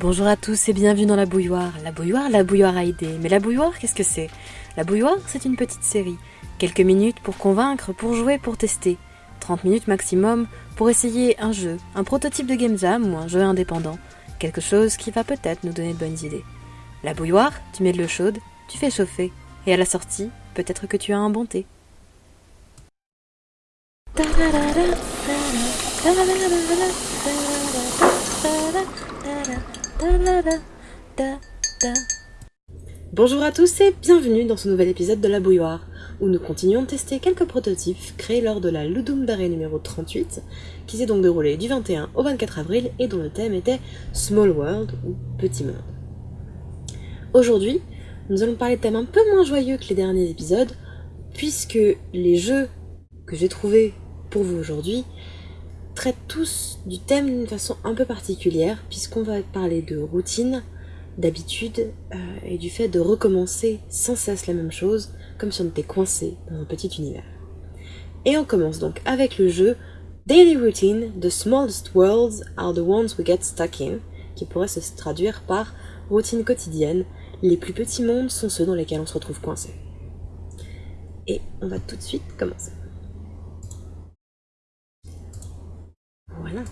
Bonjour à tous et bienvenue dans la bouilloire. La bouilloire, la bouilloire a aidé. Mais la bouilloire, qu'est-ce que c'est? La bouilloire, c'est une petite série. Quelques minutes pour convaincre, pour jouer, pour tester. 30 minutes maximum pour essayer un jeu, un prototype de Game Jam ou un jeu indépendant. Quelque chose qui va peut-être nous donner de bonnes idées. La bouilloire, tu mets de l'eau chaude, tu fais chauffer. Et à la sortie, peut-être que tu as un bon thé. Bonjour à tous et bienvenue dans ce nouvel épisode de La Bouilloire, où nous continuons de tester quelques prototypes créés lors de la Ludum Dare numéro 38, qui s'est donc déroulée du 21 au 24 avril et dont le thème était Small World ou Petit Monde. Aujourd'hui, nous allons parler de thèmes un peu moins joyeux que les derniers épisodes, puisque les jeux que j'ai trouvés pour vous aujourd'hui traitent tous du thème d'une façon un peu particulière, puisqu'on va parler de routine, d'habitude euh, et du fait de recommencer sans cesse la même chose, comme si on était coincé dans un petit univers. Et on commence donc avec le jeu Daily Routine, The Smallest Worlds Are the Ones We Get Stuck In, qui pourrait se traduire par routine quotidienne, les plus petits mondes sont ceux dans lesquels on se retrouve coincé. Et on va tout de suite commencer. Voilà.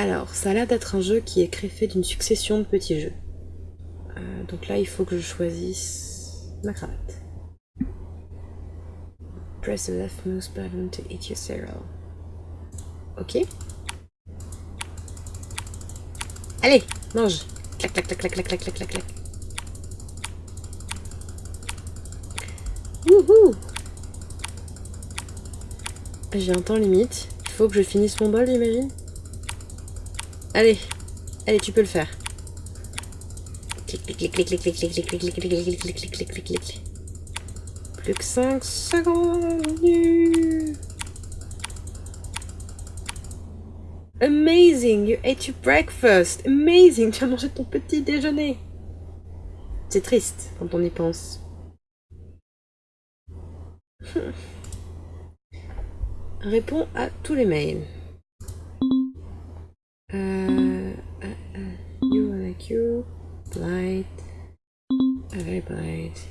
Alors, ça a l'air d'être un jeu qui est créé d'une succession de petits jeux. Euh, donc là, il faut que je choisisse ma cravate. Press the leftmost button to eat your cereal. Ok. Allez, mange. Clac, clac, clac, clac, clac, clac, clac, clac, clac. Wouhou J'ai un temps limite. Il faut que je finisse mon bol, j'imagine Allez, allez, tu peux le faire. Plus que 5 secondes. Amazing, you ate your breakfast. Amazing, tu as mangé ton petit déjeuner. C'est triste quand on y pense. Réponds à tous les mails. Uh, uh, uh, you like you, uh, very blight,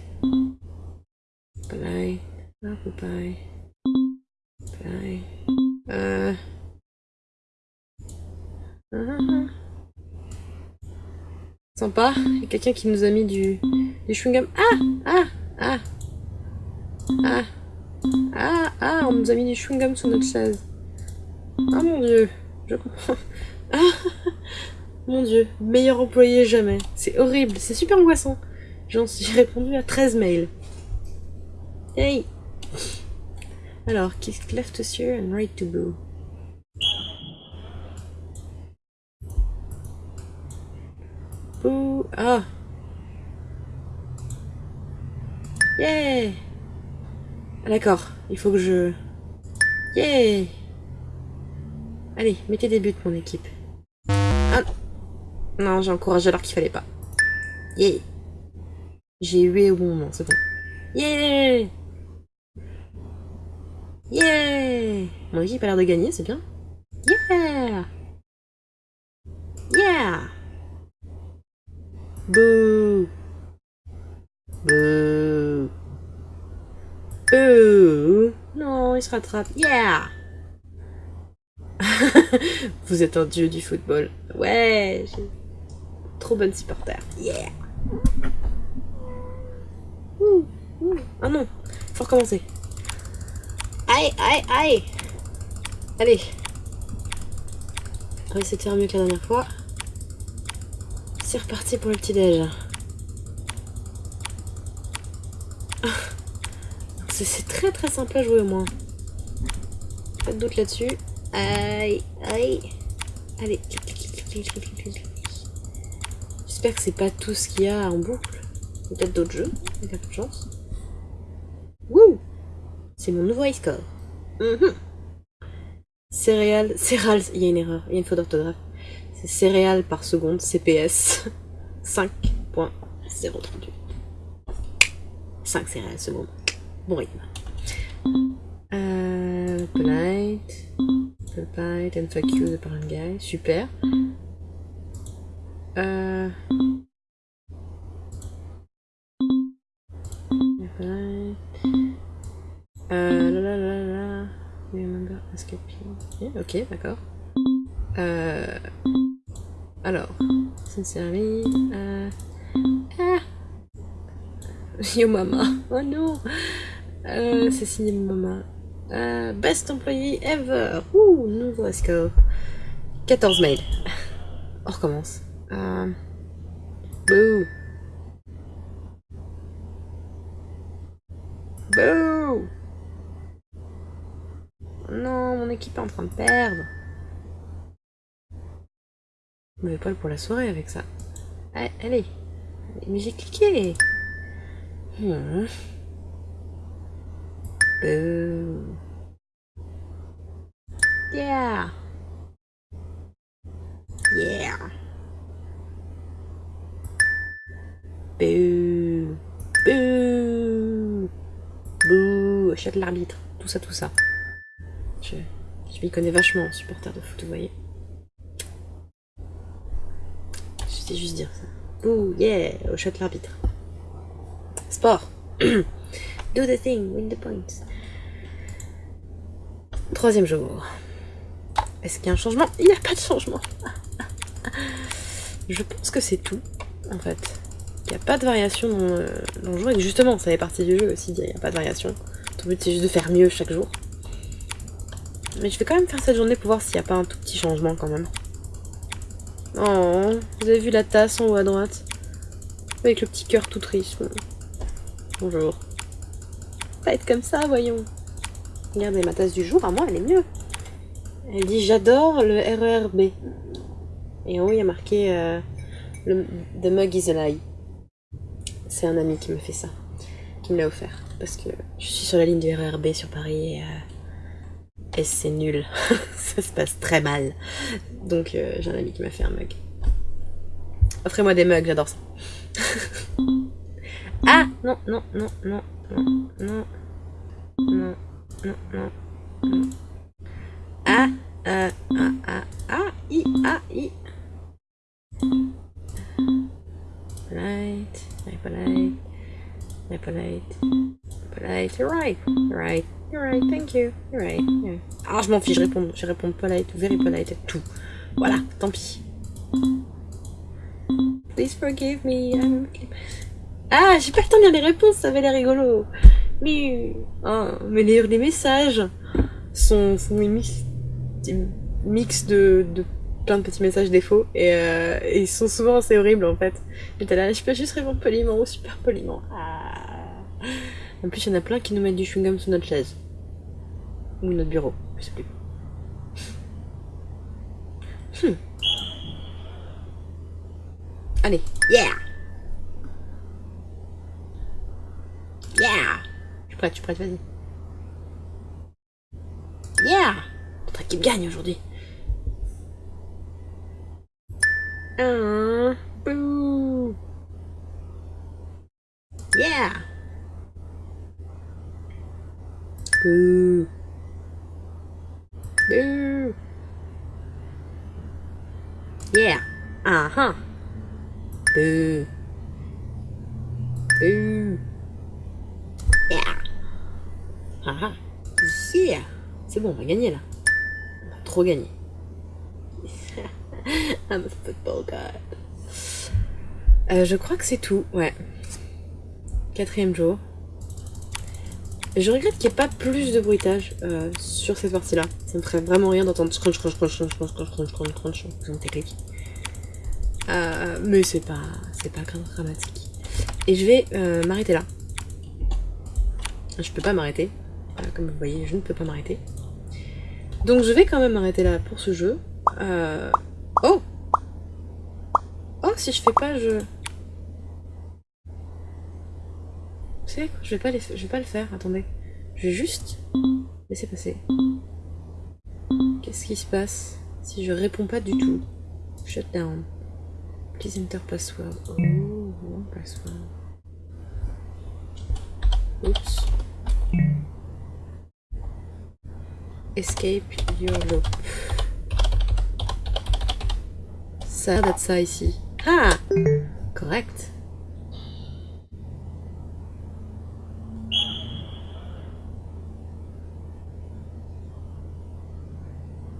blight, occupy, blight, uh, uh, Sympa, il y a quelqu'un qui nous a mis du, du chewing-gum. Ah! Ah! Ah! Ah! Ah! Ah! On nous a mis du chewing-gum sur notre chaise. Ah mon dieu, je comprends. Mon dieu, meilleur employé jamais. C'est horrible, c'est super angoissant. J'en suis répondu à 13 mails. Hey Alors, kiss left to steer and right to boo. Boo Ah Yeah ah, D'accord, il faut que je... Yeah Allez, mettez des buts, mon équipe. Non, j'ai encouragé alors qu'il fallait pas. Yeah J'ai hué au bon moment, c'est bon. Yeah Yeah Mon équipe a l'air de gagner, c'est bien. Yeah Yeah Bouh Bouh Bouh Non, il se rattrape. Yeah Vous êtes un dieu du football. Ouais, trop bonne supporter. Yeah. Ouh. Ah non, faut recommencer. Aïe, aïe, aïe. Allez. On va essayer de faire mieux que la dernière fois. C'est reparti pour le petit déj. Ah. C'est très très simple à jouer au moins. Pas de doute là-dessus. Aïe, aïe. Allez, J'espère que c'est pas tout ce qu'il y a en boucle. Peut-être d'autres jeux, avec de chance. Wouh C'est mon nouveau high score. Mm Céréales, céréales, il y a une erreur, il y a une faute d'orthographe. C'est céréales par seconde, CPS. 5.038. 5 céréales secondes. Bon rythme. Euh, polite. Polite and fuck you de Guy. Super. Euh... Euh, la la la. Remember escaping. Ok, d'accord. Euh... Alors, sincerely, euh... Ah Yo mama. Oh non euh, C'est signé mama. Euh, best employee ever Ouh, nouveau score. 14 mails. On recommence. Euh... Bouh Bouh Non, mon équipe est en train de perdre. Mauvais poil pour la soirée avec ça. Allez, allez. Mais j'ai cliqué. Hmm. Bouh. Yeah. Yeah. Bouh. Bouh. Bouh. Achète l'arbitre. Tout ça, tout ça. Je, m'y connais vachement en supporter de foot, vous voyez. Je sais juste dire ça. Bouh, yeah, shot l'arbitre. Sport. Do the thing, win the points. Troisième jour. Est-ce qu'il y a un changement? Il n'y a pas de changement. Je pense que c'est tout, en fait. N'y a pas de variation dans, euh, le jour. Et justement, ça fait partie du jeu aussi, il n'y a pas de variation. Ton but, c'est juste de faire mieux chaque jour. Mais je vais quand même faire cette journée pour voir s'il n'y a pas un tout petit changement quand même. Oh, vous avez vu la tasse en haut à droite? Avec le petit cœur tout triste. Bonjour. Pas être comme ça, voyons. Regardez, ma tasse du jour, à moi, elle est mieux. Elle dit j'adore le RERB. Et en haut, il y a marqué euh, le, The mug is a lie. C'est un ami qui me fait ça, qui me l'a offert. Parce que je suis sur la ligne du RERB sur Paris et, euh, et c'est nul. ça se passe très mal. Donc euh, j'ai un ami qui m'a fait un mug. Offrez-moi des mugs, j'adore ça. ah non, non, non, non, non, non, non, non, non, non. Ah, ah, ah, ah, i, ah, i. Polite, very polite, polite, you're right, you're right, you're right, thank you, you're right. Yeah. Ah, je m'en fiche, je réponds, je réponds polite, very polite, tout. Voilà, tant pis. Please forgive me, I'm... Ah, j'ai pas le temps de lire les réponses, ça avait l'air rigolo. Mais, oh, mais lire les messages sont, sont mix, mix de, de plein de petits messages défauts et, euh, ils sont souvent assez horribles en fait. J'étais là, je peux juste répondre poliment ou super poliment. Ah. En plus, il y en a plein qui nous mettent du chewing-gum sous notre chaise. Ou notre bureau, je sais plus. Hmm. Allez, yeah! Yeah! Je suis prête, je suis prête, vas-y. Yeah! Notre équipe gagne aujourd'hui. Uh, boo! Yeah! Boo! Boo! Yeah! Uh-huh! Boo! Boo! Yeah! Uh-huh! Yeah! C'est bon, on va gagner là. On va trop gagner. I'm a football. Euh, je crois que c'est tout, ouais. Quatrième jour. Je regrette qu'il n'y ait pas plus de bruitage euh, sur cette partie-là. Ça me ferait vraiment rien d'entendre crunch, crunch, crunch, crunch, crunch, crunch, crunch, crunch, crunch, crunch. Euh, mais c'est pas, c'est pas dramatique. Et je vais euh, m'arrêter là. Je peux pas m'arrêter. Euh, comme vous voyez, je ne peux pas m'arrêter. Donc je vais quand même m'arrêter là pour ce jeu. Euh... Oh Oh, si je fais pas, je... Vous savez quoi Je vais pas, les... je vais pas le faire, attendez. Je vais juste laisser passer. Qu'est-ce qui se passe si je réponds pas du tout? Shut down. Please enter password. Oh, password. Oups. Escape your loop. Ça d'être ça ici. Ah Correct.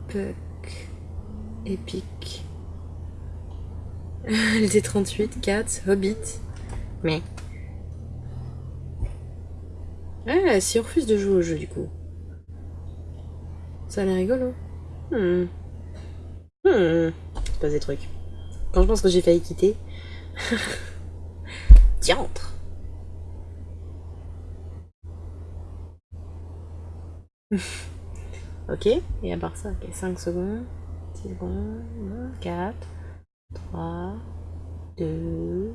Puck. Épique. Les 38, Cats, Hobbit. Mais. Ah, si on refuse de jouer au jeu du coup. Ça a l'air rigolo. Hmm. Hmm. C'est pas des trucs. Quand je pense que j'ai failli quitter. Diantre Ok, et à part ça, ok, 5 secondes, 6 secondes, 4, 3, 2,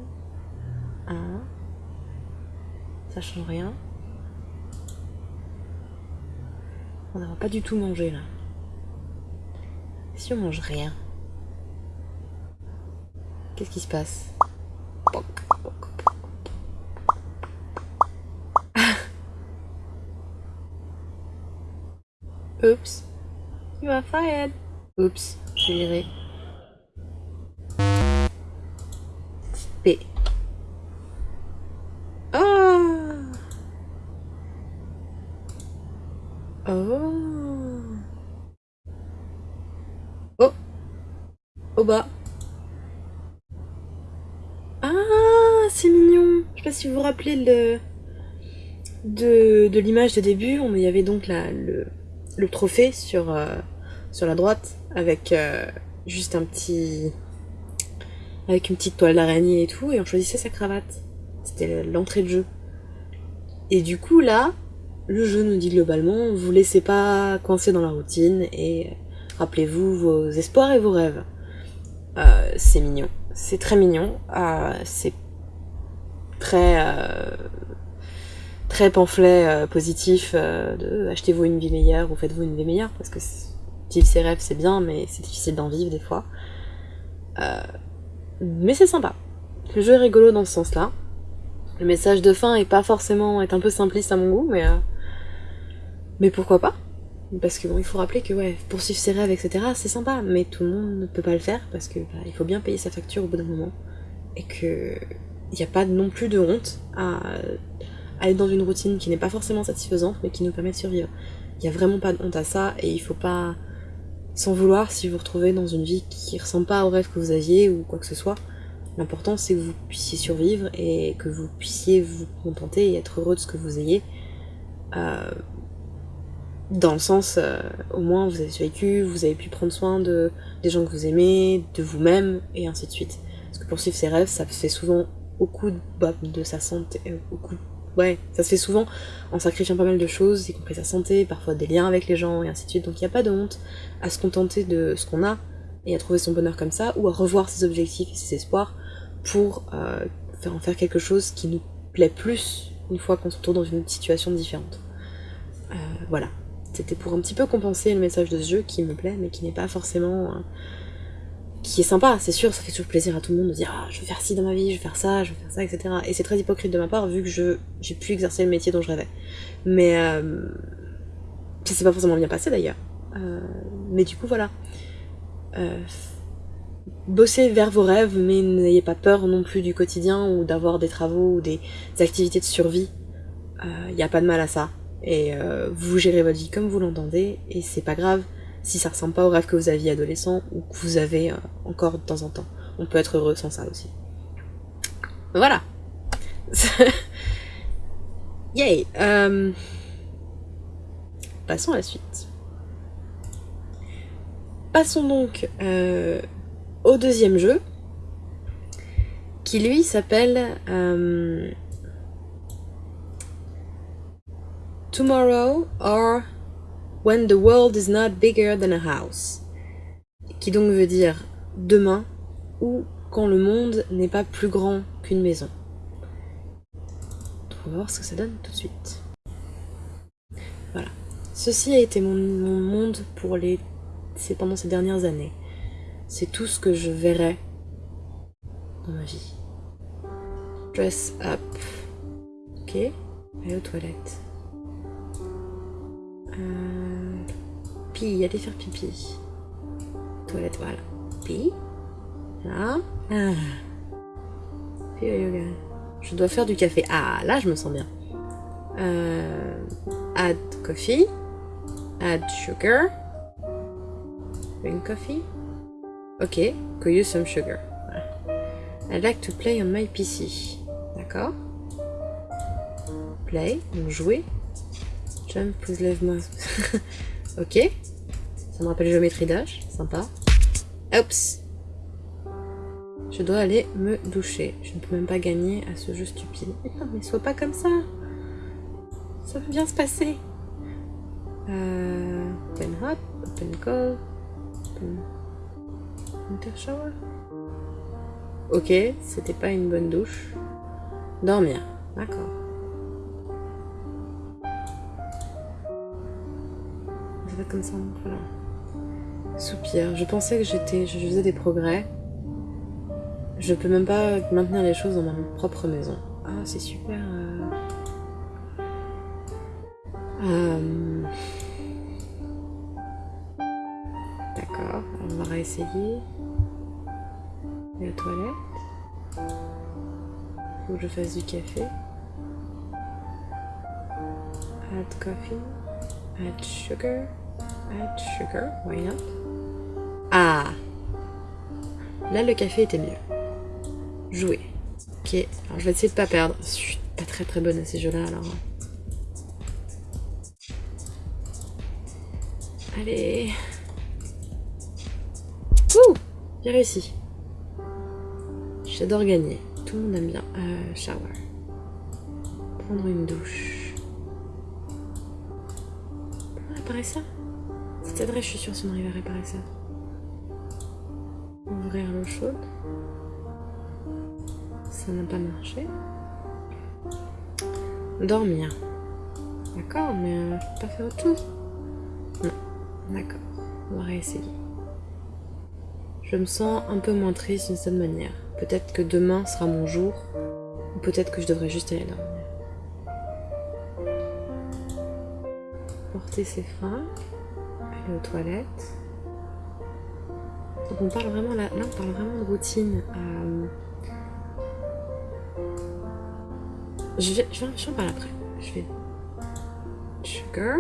1. Ça change rien. On n'a pas du tout mangé là. Si on mange rien, qu'est-ce qui se passe Oups. You are fired. Oups, je dirais. P. Oh Oh Oh Au bas. Ah, c'est mignon. Je sais pas si vous vous rappelez le... de, de l'image de début. On y avait donc la, le, le trophée sur, euh, sur la droite avec euh, juste un petit. avec une petite toile d'araignée et tout, et on choisissait sa cravate. C'était l'entrée de jeu. Et du coup, là, le jeu nous dit globalement vous laissez pas coincer dans la routine et rappelez-vous vos espoirs et vos rêves. Euh, c'est mignon. C'est très mignon. c'est très très pamphlet euh, positif euh, de achetez-vous une vie meilleure ou faites-vous une vie meilleure parce que vivre ses rêves c'est bien mais c'est difficile d'en vivre des fois. Euh, mais c'est sympa. Le jeu est rigolo dans ce sens-là. Le message de fin est pas forcément est un peu simpliste à mon goût mais mais pourquoi pas? Parce que bon il faut rappeler que ouais poursuivre ses rêves etc c'est sympa mais tout le monde ne peut pas le faire parce que bah, il faut bien payer sa facture au bout d'un moment et que il n'y a pas non plus de honte à être dans une routine qui n'est pas forcément satisfaisante, mais qui nous permet de survivre. Il n'y a vraiment pas de honte à ça, et il faut pas s'en vouloir si vous vous retrouvez dans une vie qui ressemble pas au rêve que vous aviez ou quoi que ce soit. L'important c'est que vous puissiez survivre et que vous puissiez vous contenter et être heureux de ce que vous ayez. Euh, dans le sens, euh, au moins vous avez vécu, vous avez pu prendre soin de, des gens que vous aimez, de vous-même, et ainsi de suite. Parce que poursuivre ses rêves, ça fait souvent au de, bah, de sa santé, euh, au ouais, ça se fait souvent en sacrifiant pas mal de choses, y compris sa santé, parfois des liens avec les gens et ainsi de suite. Donc il n'y a pas de honte à se contenter de ce qu'on a et à trouver son bonheur comme ça, ou à revoir ses objectifs et ses espoirs pour euh, faire en faire quelque chose qui nous plaît plus une fois qu'on se retrouve dans une situation différente. Euh, voilà. C'était pour un petit peu compenser le message de ce jeu qui me plaît, mais qui n'est pas forcément qui est sympa, c'est sûr, ça fait toujours plaisir à tout le monde de dire ah, je veux faire ci dans ma vie, je veux faire ça, je veux faire ça, etc. Et c'est très hypocrite de ma part vu que je j'ai pu exercer le métier dont je rêvais. Mais euh, ça s'est pas forcément bien passé d'ailleurs. Euh, mais du coup voilà. Euh, bossez vers vos rêves, mais n'ayez pas peur non plus du quotidien ou d'avoir des travaux ou des activités de survie. Il n'y a pas de mal à ça. Et vous gérez votre vie comme vous l'entendez, et c'est pas grave si ça ressemble pas au rêve que vous aviez adolescent ou que vous avez euh, encore de temps en temps. On peut être heureux sans ça aussi. Voilà. Yay. Euh, passons à la suite. Passons donc euh, au deuxième jeu, qui lui s'appelle Tomorrow or When the world is not bigger than a house. Qui donc veut dire demain ou quand le monde n'est pas plus grand qu'une maison. On va voir ce que ça donne tout de suite. Voilà. Ceci a été mon, monde pour les. Pendant ces dernières années. C'est tout ce que je verrai dans ma vie. Dress up. Ok. Aller aux toilettes. Euh, pi, aller faire pipi. Toilette, voilà. Pi. Là. Ah. Yoga. Je dois faire du café. Ah, là, je me sens bien. Euh, add coffee. Add sugar. Green coffee. Ok, could use some sugar. I like to play on my PC. D'accord. Play, donc jouer. Jump, please lève-moi. ok. Ça me rappelle géométrie d'âge. Sympa. Oups. Je dois aller me doucher. Je ne peux même pas gagner à ce jeu stupide. Non, mais sois pas comme ça. Ça va bien se passer. Euh, open hot, open cold, open winter shower. Ok, c'était pas une bonne douche. Dormir, d'accord. Ça va comme ça, voilà. Soupir. Je pensais que j'étais, je faisais des progrès. Je peux même pas maintenir les choses dans ma propre maison. Ah, c'est super. Euh... Euh... D'accord, on va réessayer. La toilette. Faut que je fasse du café. Add coffee. Add sugar. Add sugar. Why not? Ah Là, le café était mieux. Jouer. Ok, alors je vais essayer de pas perdre. Je suis pas très très bonne à ces jeux-là, alors... Allez Ouh J'ai réussi. J'adore gagner. Tout le monde aime bien. Euh, shower. Prendre une douche. Comment réparer ça? Cette adresse, je suis sûre si on arrive à réparer ça. Ouvrir l'eau chaude. Ça n'a pas marché. Dormir. D'accord, mais euh, pas faire chose. Non. D'accord. On va réessayer. Je me sens un peu moins triste d'une certaine manière. Peut-être que demain sera mon jour, ou peut-être que je devrais juste aller dormir. Porter ses freins, aller aux toilettes. Donc on parle vraiment là, là on parle vraiment de routine. Euh, je vais, je vais, en parler après. Je vais sugar,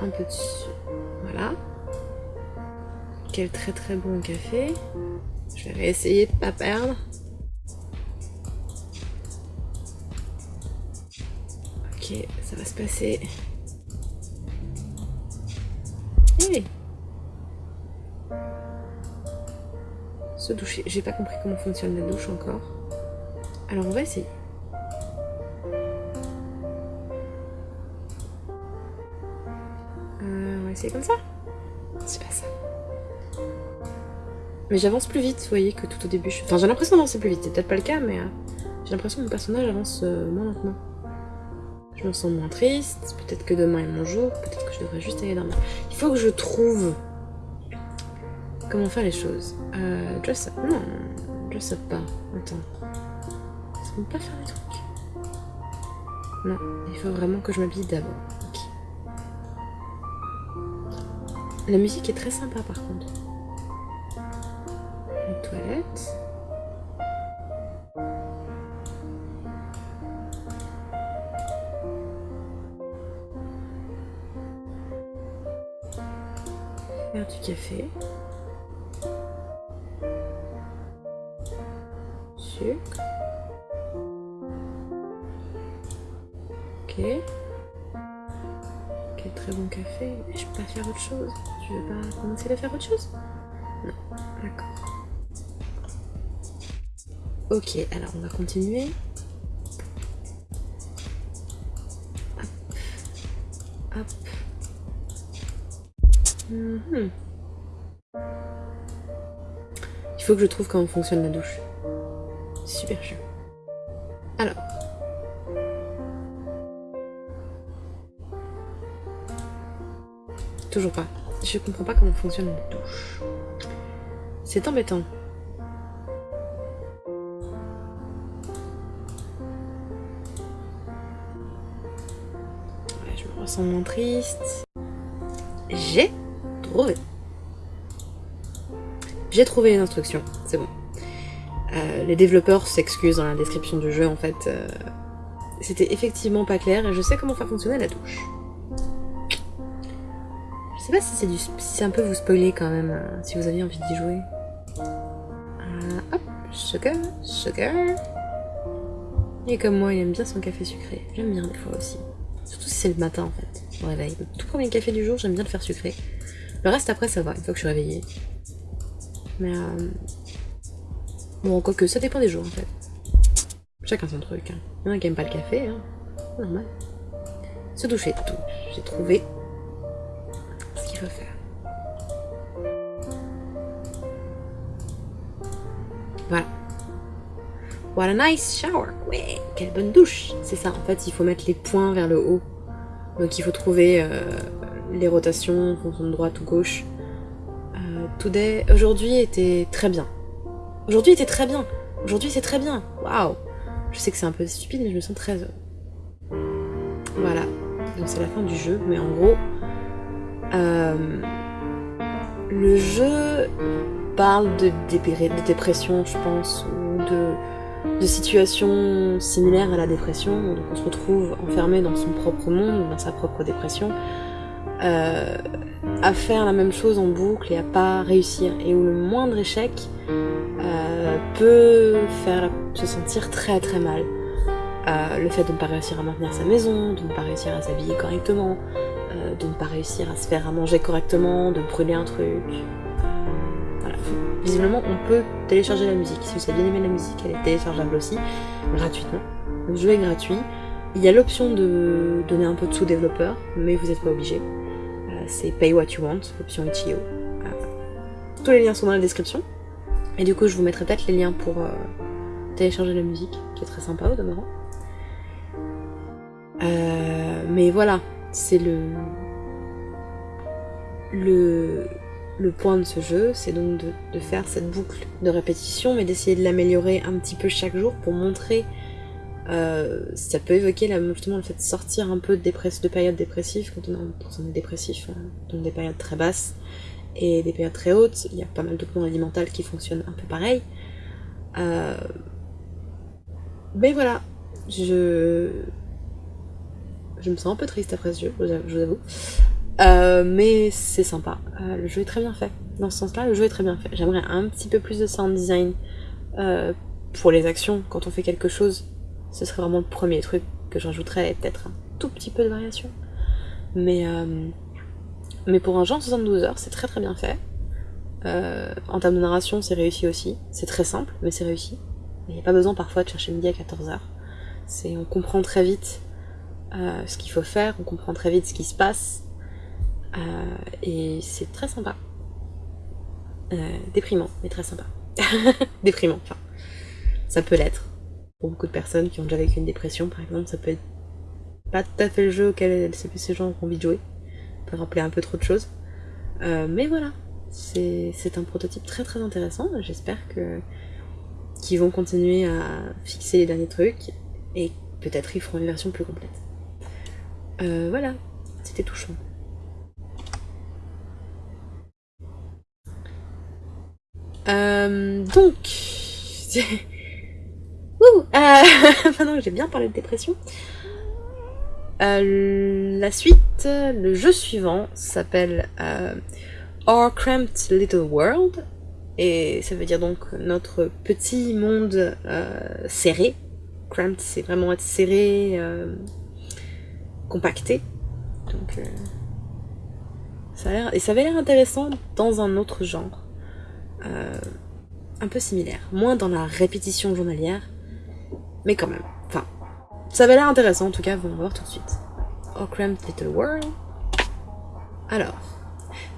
un peu de voilà. Quel très très bon café. Je vais réessayer de pas perdre. Ok, ça va se passer. Se doucher. J'ai pas compris comment fonctionne la douche encore. Alors on va essayer. Euh, on va essayer comme ça. C'est pas ça. Mais j'avance plus vite, vous voyez, que tout au début. Enfin, j'ai l'impression d'avancer plus vite. C'est peut-être pas le cas, mais euh, j'ai l'impression que mon personnage avance euh, moins lentement. Je me sens moins triste. Peut-être que demain est mon jour. Peut-être que je devrais juste aller dormir. Il faut que je trouve comment faire les choses. Euh, dress up. Non, dress up pas. Attends. Ça peut pas faire des trucs. Non, il faut vraiment que je m'habille d'abord. Ok. La musique est très sympa par contre. Ok. Quel très bon café. Je peux pas faire autre chose. Tu veux pas commencer à faire autre chose? Non. D'accord. Ok, alors on va continuer. Hop. Hop. Mhm. Il faut que je trouve comment fonctionne la douche. Super chaud. Toujours pas. Je comprends pas comment fonctionne la douche. C'est embêtant. Je me ressens moins triste. J'ai trouvé. J'ai trouvé les instructions, c'est bon. Euh, les développeurs s'excusent dans la description du jeu, en fait. euh, C'était effectivement pas clair et je sais comment faire fonctionner la touche. Je sais pas si c'est un peu vous spoiler quand même, euh, si vous aviez envie d'y jouer. Euh, hop, sugar, sugar. Et comme moi, il aime bien son café sucré. J'aime bien des fois aussi. Surtout si c'est le matin en fait, je me réveille. Le tout premier café du jour, j'aime bien le faire sucré. Le reste après, ça va, une fois que je suis réveillée. Mais euh... Bon, quoique, ça dépend des jours en fait. Chacun son truc. Hein. Il y en a qui aiment pas le café, hein. Normal. Se doucher, tout. J'ai trouvé Voilà. What a nice shower. Quelle bonne douche. C'est ça, en fait, il faut mettre les points vers le haut. Donc il faut trouver euh, les rotations, en fonction de droite ou gauche. Euh, today, aujourd'hui était très bien. Aujourd'hui était très bien. Aujourd'hui c'est très bien. Waouh. Je sais que c'est un peu stupide, mais je me sens très. Voilà. Donc c'est la fin du jeu, mais en gros, euh, le jeu parle de, dépression, je pense, ou de, de situations similaires à la dépression. Donc on se retrouve enfermé dans son propre monde, dans sa propre dépression, euh, à faire la même chose en boucle et à pas réussir. Et où le moindre échec euh, peut faire se sentir très très mal. Euh, le fait de ne pas réussir à maintenir sa maison, de ne pas réussir à s'habiller correctement, de ne pas réussir à se faire à manger correctement, de brûler un truc. Visiblement, on peut télécharger la musique. Si vous avez bien aimé la musique, elle est téléchargeable aussi, gratuitement. Le jeu est gratuit. Il y a l'option de donner un peu de sous-développeur, mais vous n'êtes pas obligé. Euh, C'est Pay What You Want, option Itch.io. Euh, tous les liens sont dans la description. Et du coup, je vous mettrai peut-être les liens pour euh, télécharger la musique, qui est très sympa au demeurant. Mais voilà, c'est le... le le point de ce jeu, c'est donc de, de faire cette boucle de répétition, mais d'essayer de l'améliorer un petit peu chaque jour pour montrer. euh, ça peut évoquer justement le fait de sortir un peu de, de périodes dépressives quand on, est- quand on est dépressif, hein, donc des périodes très basses et des périodes très hautes. Il y a pas mal d'autres maladies mentales qui fonctionnent un peu pareil. Euh, Mais voilà, je je me sens un peu triste après ce jeu, je vous avoue. Euh, mais c'est sympa. Euh, le jeu est très bien fait. Dans ce sens-là, le jeu est très bien fait. J'aimerais un petit peu plus de sound design euh, pour les actions. Quand on fait quelque chose, ce serait vraiment le premier truc que je rajouterais et peut-être un tout petit peu de variation. Mais, mais pour un jeu en 72 heures, c'est très très bien fait. En termes de narration, c'est réussi aussi. C'est très simple, mais c'est réussi. Il n'y a pas besoin parfois de chercher midi à 14h. C'est, on comprend très vite ce qu'il faut faire, on comprend très vite ce qui se passe. Euh, et c'est très sympa. Euh, déprimant, mais très sympa. Déprimant, enfin. Ça peut l'être. Pour beaucoup de personnes qui ont déjà vécu une dépression, par exemple, ça peut être pas tout à fait le jeu auquel ces gens ont envie de jouer. Ça peut rappeler un peu trop de choses. Euh, mais voilà, c'est un prototype très très intéressant. J'espère que qu'ils vont continuer à fixer les derniers trucs et peut-être ils feront une version plus complète. Voilà, c'était touchant. Euh, donc, Ouh, euh, maintenant que j'ai bien parlé de dépression, euh, la suite, le jeu suivant s'appelle euh, Our Cramped Little World, et ça veut dire donc notre petit monde euh, serré. Cramped, c'est vraiment être serré, euh, compacté. Donc, euh, ça a et ça avait l'air intéressant dans un autre genre. Euh, un peu similaire. Moins dans la répétition journalière, mais quand même. Enfin, ça avait l'air intéressant en tout cas, on va voir tout de suite. Oh Cramped Little World. Alors,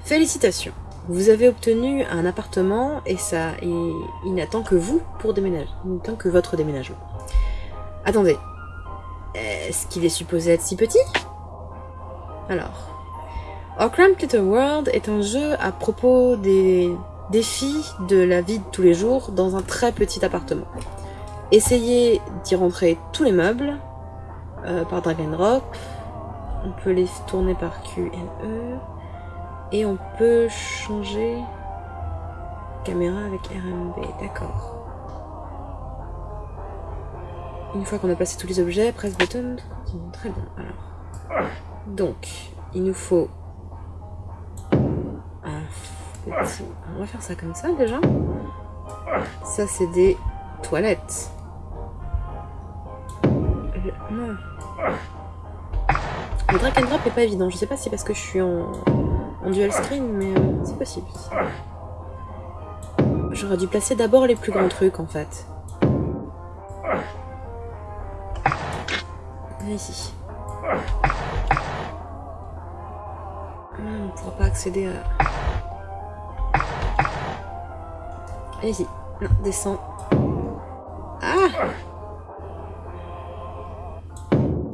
félicitations. Vous avez obtenu un appartement et ça, et il n'attend que vous pour déménager. Il n'attend que votre déménagement. Attendez. Est-ce qu'il est supposé être si petit? Alors. Our Cramped Little World est un jeu à propos des défis de la vie de tous les jours dans un très petit appartement. Essayez d'y rentrer tous les meubles euh, par drag and drop. On peut les tourner par Q et E. Et on peut changer Caméra avec RMB, d'accord. Une fois qu'on a placé tous les objets, presse button. Très bien, alors. Donc, il nous faut. On va faire ça comme ça, déjà. Ça, c'est des toilettes. Le... Non. Le drag and drop est pas évident. Je sais pas si c'est parce que je suis en, dual screen, mais euh, c'est possible. J'aurais dû placer d'abord les plus grands trucs, en fait. Ici. on ne pourra pas accéder à... Non, descends. Ah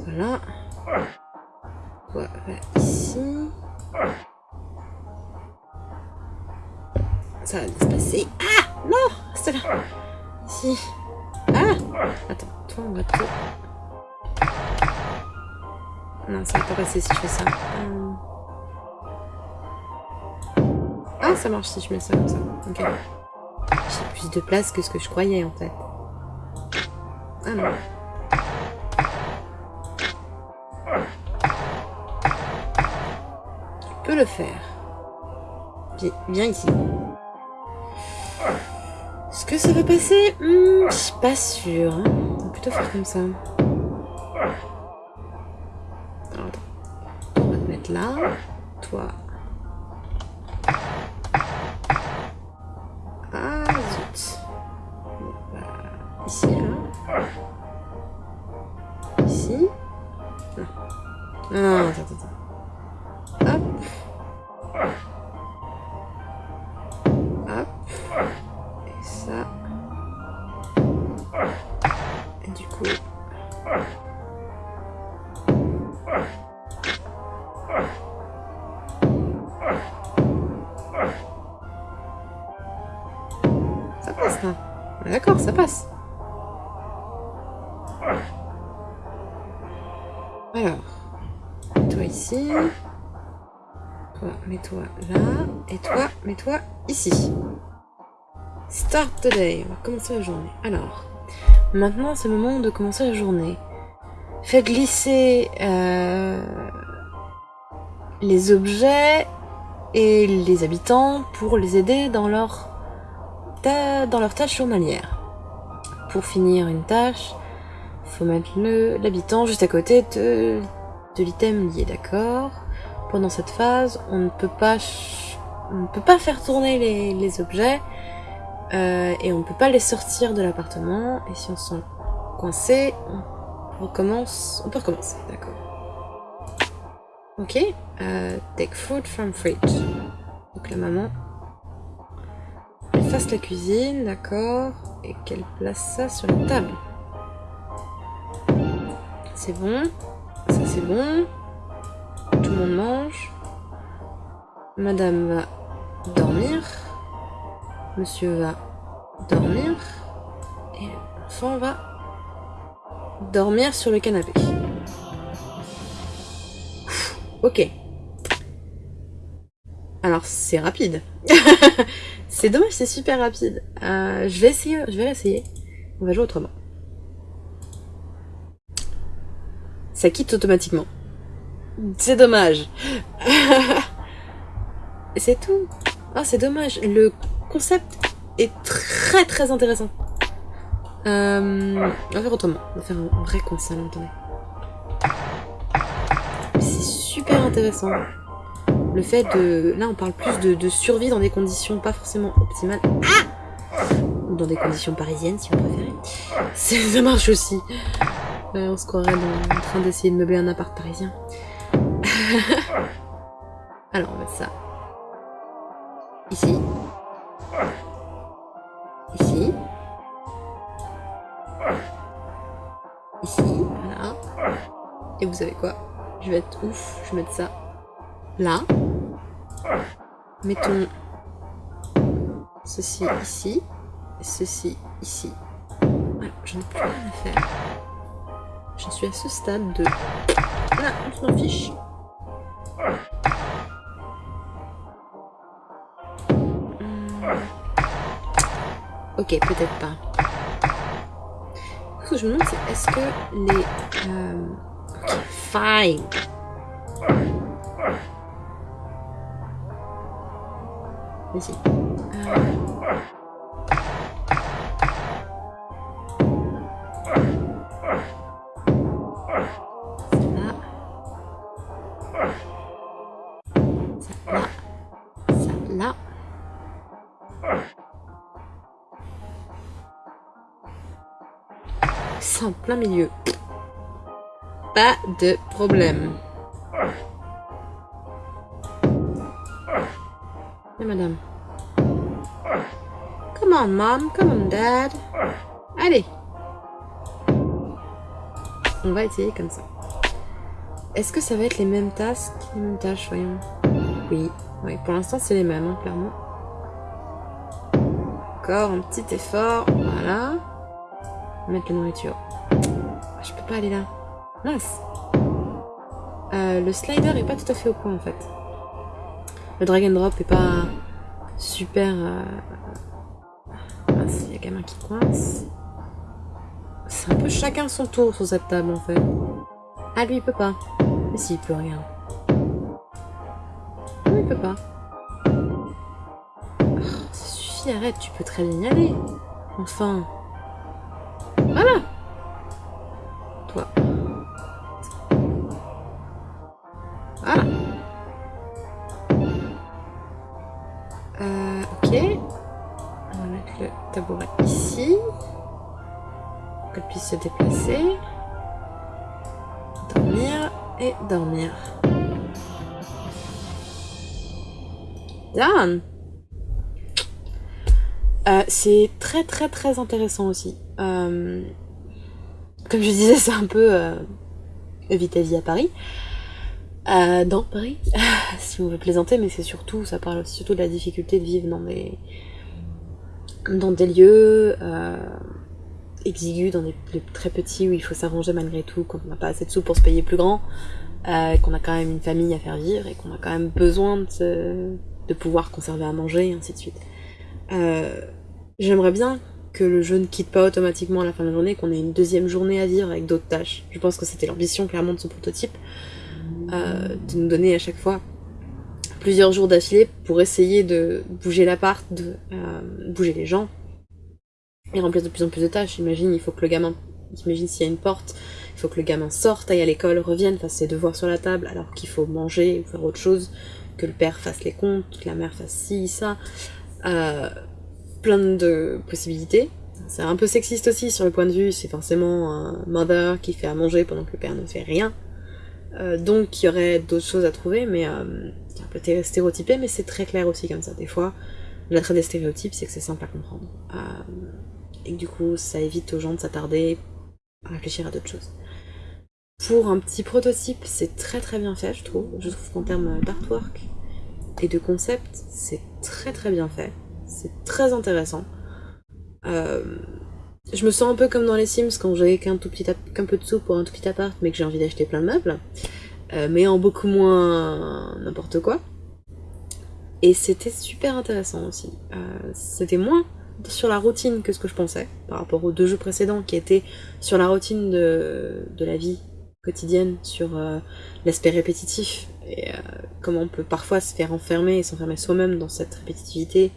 Voilà. Va ici. Ça va se passer. Ah Non C'est là Ici. Ah Attends, toi, on va te... Non, ça va pas passer si je fais ça. Euh. Ah, ça marche si je mets ça comme ça. Ok. Plus de place que ce que je croyais, en fait. Ah non. Tu peux le faire. Viens, viens ici. Est-ce que ça va passer hmm, Je suis pas sûre. Hein. On va plutôt faire comme ça. Ici. Start the day. On va commencer la journée. Alors, maintenant c'est le moment de commencer la journée. Fais glisser euh, les objets et les habitants pour les aider dans leur dans leur tâche journalière. Pour finir une tâche, faut mettre l'habitant juste à côté de l'item lié, d'accord? Pendant cette phase, on ne peut pas, on ne peut pas faire tourner les, objets euh, et on ne peut pas les sortir de l'appartement. Et si on se sent coincé, on recommence, on peut recommencer, d'accord Ok, euh, take food from fridge. Donc la maman fasse la cuisine, d'accord, et qu'elle place ça sur la table. C'est bon, ça c'est bon, tout le monde mange, madame va dormir, monsieur va dormir, et l'enfant va dormir sur le canapé. Ok. Alors c'est rapide. C'est dommage, c'est super rapide. Euh, je vais essayer, je vais l'essayer. On va jouer autrement. Ça quitte automatiquement. C'est dommage. c'est tout. Oh, c'est dommage. Le concept est très très intéressant. Euh, on va faire autrement. On va faire un vrai concept, attendez. C'est super intéressant le fait de... Là, on parle plus de, survie dans des conditions pas forcément optimales. Ah dans des conditions parisiennes, si vous préférez. Ça marche aussi. on se croirait en train d'essayer de meubler un appart parisien. Alors, on va ça. Ici. Ici. Ici, voilà. Et vous savez quoi? Je vais être ouf, je vais mettre ça là. Mettons ceci ici, ceci ici. Voilà, j'en ai plus rien à faire. Je suis à ce stade de... Là, on s'en fiche. Ok, peut-être pas. Ce que je me demande, c'est est-ce que les... Euh... Fine. Ici. Euh... en plein milieu. Pas de problème. Madame. Come on, mom. Come on, dad. Allez. On va essayer comme ça. Est-ce que ça va être les mêmes tasks Les tâches, voyons? Oui. Oui, pour l'instant, c'est les mêmes, hein, clairement. Encore un petit effort. Voilà. Mettre la nourriture. Pas aller là. Mince. Euh, le slider est pas tout à fait au point en fait. Le drag and drop est pas super... Euh... Mince, il y a gamin qui coince. C'est un peu chacun son tour sur cette table en fait. Ah lui il peut pas. Mais si, il peut rien. Non, il peut pas. Oh, ça suffit, arrête, tu peux très bien y aller. Enfin. Se déplacer. Dormir et dormir. Euh, c'est très très très intéressant aussi. Euh, comme je disais, c'est un peu euh, Vita vie à Paris. Dans Paris, si on veut plaisanter, mais c'est surtout, ça parle surtout de la difficulté de vivre dans des, dans des lieux exigus, dans des lieux très petits où il faut s'arranger malgré tout, quand on n'a pas assez de sous pour se payer plus grand, euh, qu'on a quand même une famille à faire vivre et qu'on a quand même besoin de, pouvoir conserver à manger et ainsi de suite. Euh, J'aimerais bien que le jeu ne quitte pas automatiquement à la fin de la journée, qu'on ait une deuxième journée à vivre avec d'autres tâches. Je pense que c'était l'ambition clairement de ce prototype, euh, de nous donner à chaque fois plusieurs jours d'affilée pour essayer de bouger l'appart, de bouger les gens, et remplir de plus en plus de tâches. Imagine, il faut que le gamin, imagine s'il y a une porte, il faut que le gamin sorte, aille à l'école, revienne, fasse ses devoirs sur la table, alors qu'il faut manger ou faire autre chose, que le père fasse les comptes, que la mère fasse ci, ça. Euh, plein de possibilités. C'est un peu sexiste aussi sur le point de vue, c'est forcément un mother qui fait à manger pendant que le père ne fait rien. Euh, donc il y aurait d'autres choses à trouver, mais euh, c'est un peu stéréotypé, mais c'est très clair aussi comme ça. Des fois, l'attrait des stéréotypes, c'est que c'est simple à comprendre. Du coup, ça évite aux gens de s'attarder à réfléchir à d'autres choses. Pour un petit prototype, c'est très très bien fait, je trouve. Je trouve qu'en termes d'artwork et de concept, c'est très très bien fait. C'est très intéressant. Euh, je me sens un peu comme dans les Sims quand j'avais qu'un tout petit qu'un peu de sous pour un tout petit appart mais que j'ai envie d'acheter plein de meubles. Euh, mais en beaucoup moins n'importe quoi. Et c'était super intéressant aussi. Euh, c'était moins sur la routine que ce que je pensais par rapport aux deux jeux précédents qui étaient sur la routine de, de la vie quotidienne, sur euh, l'aspect répétitif et euh, comment on peut parfois se faire enfermer et s'enfermer soi-même dans cette répétitivité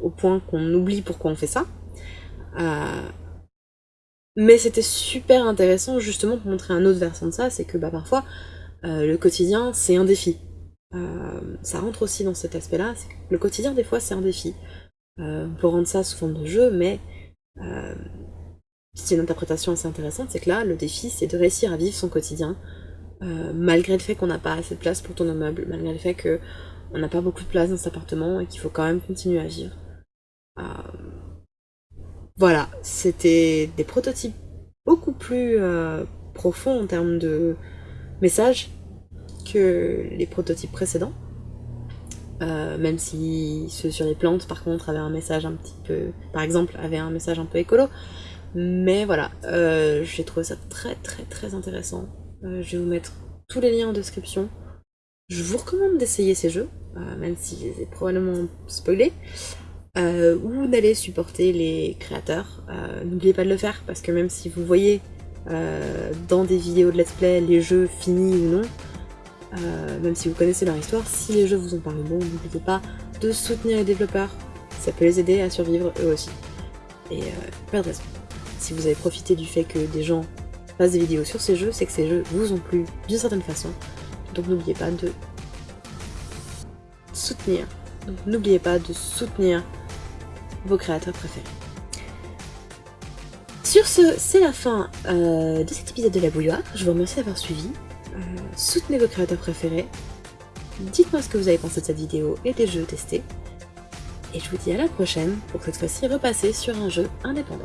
au point qu'on oublie pourquoi on fait ça. Euh, mais c'était super intéressant justement pour montrer un autre versant de ça, c'est que bah, parfois le quotidien c'est un défi. Ça rentre aussi dans cet aspect-là, le quotidien des fois c'est un défi. On peut rendre ça sous forme de jeu, mais c'est une interprétation assez intéressante, c'est que là le défi c'est de réussir à vivre son quotidien malgré le fait qu'on n'a pas assez de place pour ton immeuble, malgré le fait que on n'a pas beaucoup de place dans cet appartement et qu'il faut quand même continuer à vivre. Euh, voilà, c'était des prototypes beaucoup plus euh, profonds en termes de messages que les prototypes précédents. Euh, même si ceux sur les plantes, par contre, avaient un message un petit peu... Par exemple, avaient un message un peu écolo. Mais voilà, j'ai trouvé ça très très très intéressant. je vais vous mettre tous les liens en description. Je vous recommande d'essayer ces jeux, même si je les ai probablement spoilés. euh, ou d'aller supporter les créateurs. Euh, n'oubliez pas de le faire parce que même si vous voyez euh, dans des vidéos de let's play les jeux finis ou non, même si vous connaissez leur histoire, si les jeux vous ont paru bon, n'oubliez pas de soutenir les développeurs, ça peut les aider à survivre eux aussi. Et pas de raison. Si vous avez profité du fait que des gens fassent des vidéos sur ces jeux, c'est que ces jeux vous ont plu d'une certaine façon. Donc n'oubliez pas de soutenir. N'oubliez pas de soutenir vos créateurs préférés. Sur ce, c'est la fin euh, de cet épisode de la bouilloire. Je vous remercie d'avoir suivi. Euh, soutenez vos créateurs préférés. Dites-moi ce que vous avez pensé de cette vidéo et des jeux testés. Et je vous dis à la prochaine pour cette fois-ci repasser sur un jeu indépendant.